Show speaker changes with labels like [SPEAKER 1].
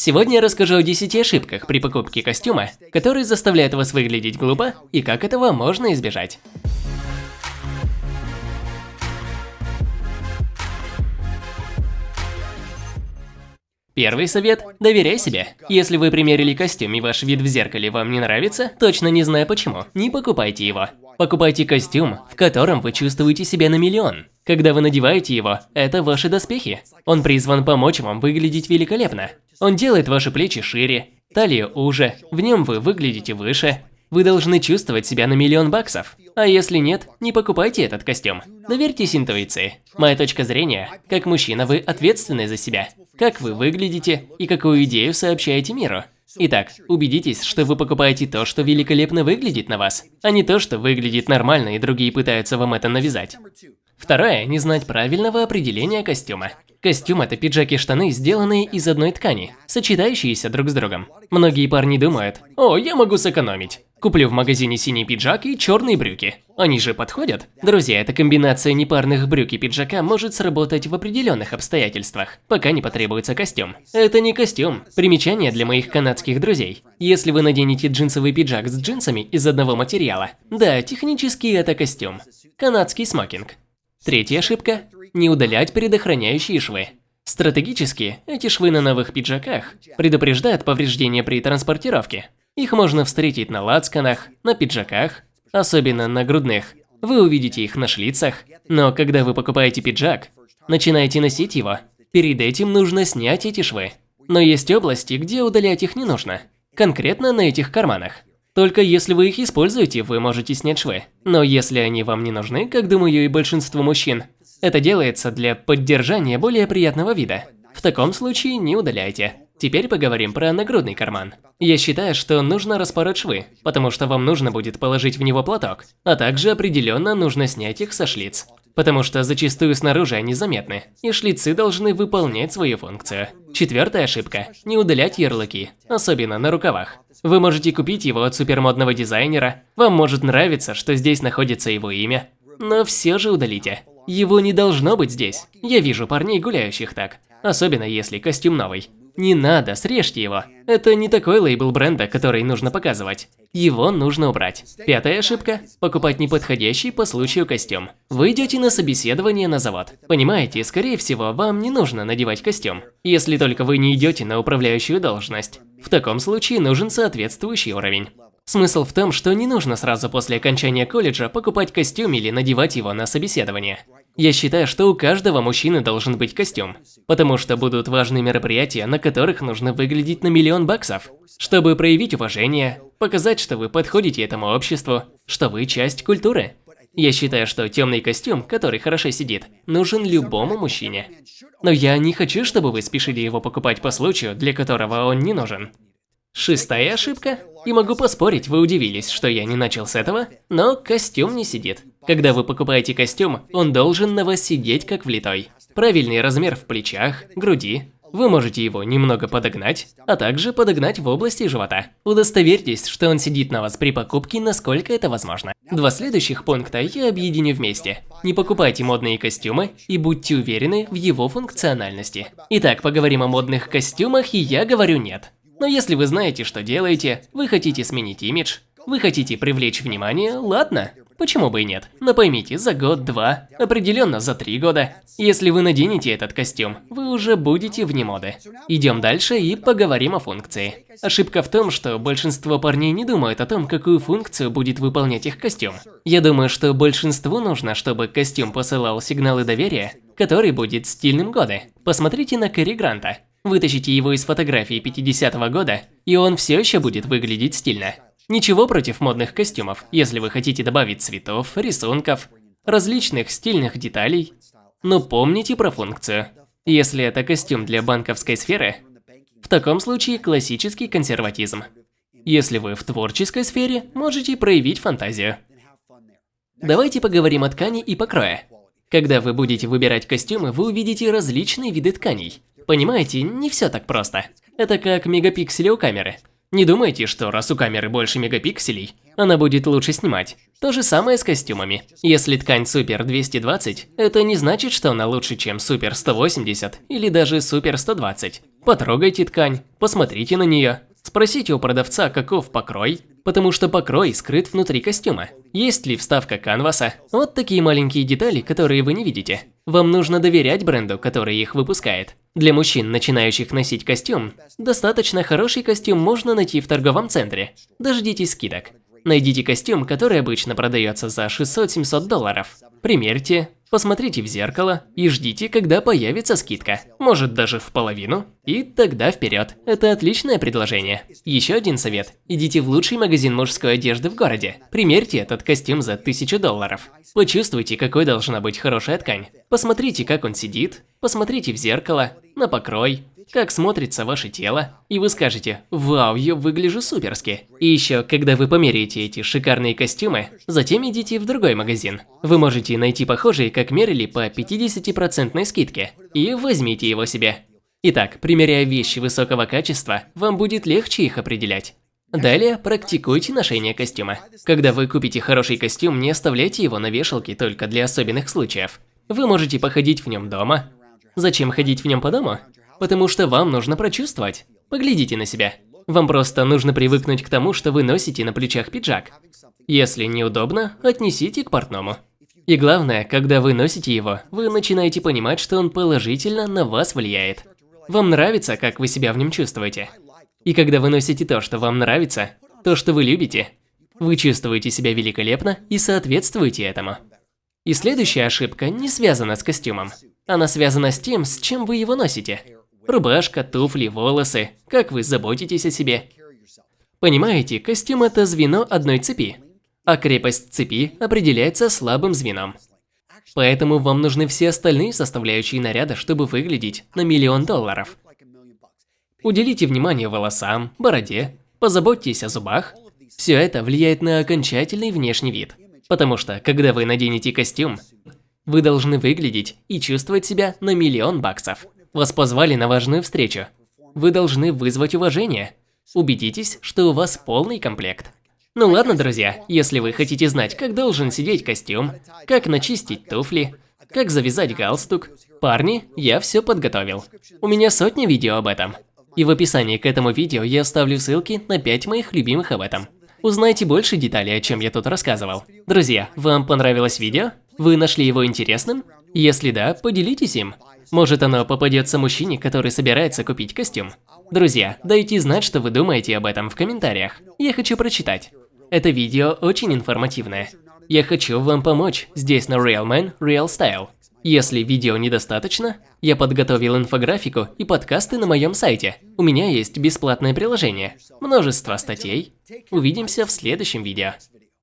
[SPEAKER 1] Сегодня я расскажу о 10 ошибках при покупке костюма, которые заставляют вас выглядеть глупо и как этого можно избежать. Первый совет – доверяй себе. Если вы примерили костюм и ваш вид в зеркале вам не нравится, точно не зная почему, не покупайте его. Покупайте костюм, в котором вы чувствуете себя на миллион. Когда вы надеваете его, это ваши доспехи. Он призван помочь вам выглядеть великолепно. Он делает ваши плечи шире, талию уже, в нем вы выглядите выше. Вы должны чувствовать себя на миллион баксов. А если нет, не покупайте этот костюм. Доверьтесь интуиции. Моя точка зрения, как мужчина вы ответственны за себя. Как вы выглядите и какую идею сообщаете миру. Итак, убедитесь, что вы покупаете то, что великолепно выглядит на вас, а не то, что выглядит нормально и другие пытаются вам это навязать. Второе – не знать правильного определения костюма. Костюм – это пиджаки и штаны, сделанные из одной ткани, сочетающиеся друг с другом. Многие парни думают, о, я могу сэкономить. Куплю в магазине синий пиджак и черные брюки. Они же подходят? Друзья, эта комбинация непарных брюк и пиджака может сработать в определенных обстоятельствах, пока не потребуется костюм. Это не костюм. Примечание для моих канадских друзей. Если вы наденете джинсовый пиджак с джинсами из одного материала, да, технически это костюм. Канадский смокинг. Третья ошибка – не удалять предохраняющие швы. Стратегически, эти швы на новых пиджаках предупреждают повреждения при транспортировке. Их можно встретить на лацканах, на пиджаках, особенно на грудных. Вы увидите их на шлицах, но когда вы покупаете пиджак, начинаете носить его, перед этим нужно снять эти швы. Но есть области, где удалять их не нужно. Конкретно на этих карманах. Только если вы их используете, вы можете снять швы. Но если они вам не нужны, как думаю и большинству мужчин, это делается для поддержания более приятного вида. В таком случае не удаляйте. Теперь поговорим про нагрудный карман. Я считаю, что нужно распороть швы, потому что вам нужно будет положить в него платок, а также определенно нужно снять их со шлиц. Потому что зачастую снаружи они заметны, и шлицы должны выполнять свою функцию. Четвертая ошибка – не удалять ярлыки, особенно на рукавах. Вы можете купить его от супермодного дизайнера, вам может нравиться, что здесь находится его имя, но все же удалите. Его не должно быть здесь. Я вижу парней, гуляющих так. Особенно если костюм новый. Не надо, срежьте его. Это не такой лейбл бренда, который нужно показывать. Его нужно убрать. Пятая ошибка – покупать неподходящий по случаю костюм. Вы идете на собеседование на завод. Понимаете, скорее всего, вам не нужно надевать костюм, если только вы не идете на управляющую должность. В таком случае нужен соответствующий уровень. Смысл в том, что не нужно сразу после окончания колледжа покупать костюм или надевать его на собеседование. Я считаю, что у каждого мужчины должен быть костюм, потому что будут важные мероприятия, на которых нужно выглядеть на миллион баксов, чтобы проявить уважение, показать, что вы подходите этому обществу, что вы часть культуры. Я считаю, что темный костюм, который хорошо сидит, нужен любому мужчине. Но я не хочу, чтобы вы спешили его покупать по случаю, для которого он не нужен. Шестая ошибка. И могу поспорить, вы удивились, что я не начал с этого, но костюм не сидит. Когда вы покупаете костюм, он должен на вас сидеть как влитой. Правильный размер в плечах, груди. Вы можете его немного подогнать, а также подогнать в области живота. Удостоверьтесь, что он сидит на вас при покупке, насколько это возможно. Два следующих пункта я объединю вместе. Не покупайте модные костюмы и будьте уверены в его функциональности. Итак, поговорим о модных костюмах, и я говорю нет. Но если вы знаете, что делаете, вы хотите сменить имидж, вы хотите привлечь внимание, ладно, почему бы и нет. Но поймите, за год-два, определенно за три года, если вы наденете этот костюм, вы уже будете вне моды. Идем дальше и поговорим о функции. Ошибка в том, что большинство парней не думают о том, какую функцию будет выполнять их костюм. Я думаю, что большинству нужно, чтобы костюм посылал сигналы доверия, который будет стильным годы. Посмотрите на Кэрри Гранта. Вытащите его из фотографии 50-го года, и он все еще будет выглядеть стильно. Ничего против модных костюмов, если вы хотите добавить цветов, рисунков, различных стильных деталей. Но помните про функцию. Если это костюм для банковской сферы, в таком случае классический консерватизм. Если вы в творческой сфере, можете проявить фантазию. Давайте поговорим о ткани и покрое. Когда вы будете выбирать костюмы, вы увидите различные виды тканей. Понимаете, не все так просто. Это как мегапиксели у камеры. Не думайте, что раз у камеры больше мегапикселей, она будет лучше снимать. То же самое с костюмами. Если ткань Супер 220, это не значит, что она лучше, чем Супер 180 или даже Супер 120. Потрогайте ткань, посмотрите на нее. Спросите у продавца, каков покрой, потому что покрой скрыт внутри костюма. Есть ли вставка канваса? Вот такие маленькие детали, которые вы не видите. Вам нужно доверять бренду, который их выпускает. Для мужчин, начинающих носить костюм, достаточно хороший костюм можно найти в торговом центре. Дождитесь скидок. Найдите костюм, который обычно продается за 600-700 долларов. Примерьте, посмотрите в зеркало и ждите, когда появится скидка. Может даже в половину. И тогда вперед. Это отличное предложение. Еще один совет. Идите в лучший магазин мужской одежды в городе. Примерьте этот костюм за 1000 долларов. Почувствуйте, какой должна быть хорошая ткань. Посмотрите, как он сидит. Посмотрите в зеркало, на покрой, как смотрится ваше тело, и вы скажете «Вау, я выгляжу суперски». И еще, когда вы померяете эти шикарные костюмы, затем идите в другой магазин. Вы можете найти похожие, как мерили, по 50% скидке, и возьмите его себе. Итак, примеряя вещи высокого качества, вам будет легче их определять. Далее практикуйте ношение костюма. Когда вы купите хороший костюм, не оставляйте его на вешалке только для особенных случаев. Вы можете походить в нем дома. Зачем ходить в нем по дому? Потому что вам нужно прочувствовать. Поглядите на себя. Вам просто нужно привыкнуть к тому, что вы носите на плечах пиджак. Если неудобно, отнесите к портному. И главное, когда вы носите его, вы начинаете понимать, что он положительно на вас влияет. Вам нравится, как вы себя в нем чувствуете. И когда вы носите то, что вам нравится, то, что вы любите, вы чувствуете себя великолепно и соответствуете этому. И следующая ошибка не связана с костюмом. Она связана с тем, с чем вы его носите. Рубашка, туфли, волосы, как вы заботитесь о себе. Понимаете, костюм – это звено одной цепи, а крепость цепи определяется слабым звеном. Поэтому вам нужны все остальные составляющие наряда, чтобы выглядеть на миллион долларов. Уделите внимание волосам, бороде, позаботьтесь о зубах. Все это влияет на окончательный внешний вид. Потому что, когда вы наденете костюм, вы должны выглядеть и чувствовать себя на миллион баксов. Вас позвали на важную встречу. Вы должны вызвать уважение. Убедитесь, что у вас полный комплект. Ну ладно, друзья, если вы хотите знать, как должен сидеть костюм, как начистить туфли, как завязать галстук, парни, я все подготовил. У меня сотни видео об этом. И в описании к этому видео я оставлю ссылки на 5 моих любимых об этом. Узнайте больше деталей, о чем я тут рассказывал. Друзья, вам понравилось видео? Вы нашли его интересным? Если да, поделитесь им. Может оно попадется мужчине, который собирается купить костюм. Друзья, дайте знать, что вы думаете об этом в комментариях. Я хочу прочитать. Это видео очень информативное. Я хочу вам помочь здесь на Real Man Real Style. Если видео недостаточно, я подготовил инфографику и подкасты на моем сайте. У меня есть бесплатное приложение, множество статей. Увидимся в следующем видео.